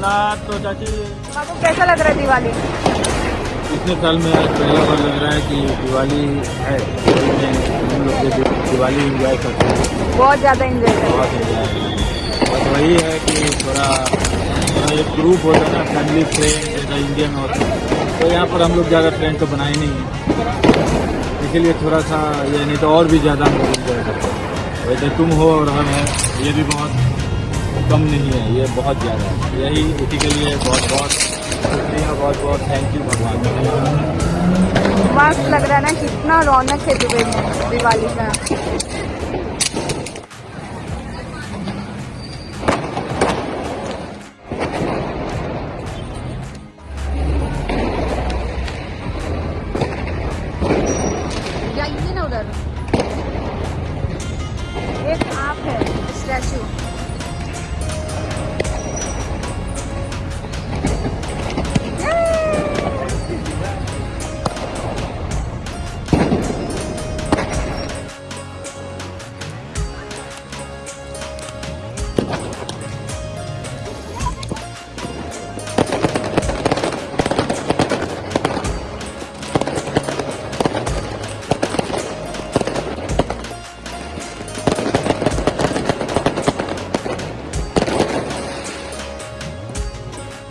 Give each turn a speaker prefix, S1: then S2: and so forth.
S1: जगन्नाथ तो चाची
S2: बाबू कैसा लग रहा है दिवाली?
S1: इतने साल में आज पहला बार लग रहा है कि दिवाली है। हम लोग दिवाली इंजॉय करते हैं।
S2: बहुत ज़्यादा एंजॉय कर
S1: बहुत enjoy। बस वही है कि थोड़ा थोड़ा एक ग्रुप होता है ना फैमिली फ्रेंड जैसा इंडियन होता है। तो यहाँ पर हम लोग ज़्यादा फ्रेंड तो बनाए नहीं हैं। इसीलिए थोड़ा सा ये नहीं तो और भी ज़्यादा हम लोग इंजॉय करते हैं। वैसे तुम हो और हम है ये भी बहुत। कम नहीं है, ये बहुत ज़्यादा है। यही इसी के लिए बहुत बहुत शुक्रिया, बहुत बहुत थैंक यू भगवान।
S2: मस्त लग रहा है ना, कितना रौनक है दुबई में, दिवाली का। एक आप है, स्टैचू।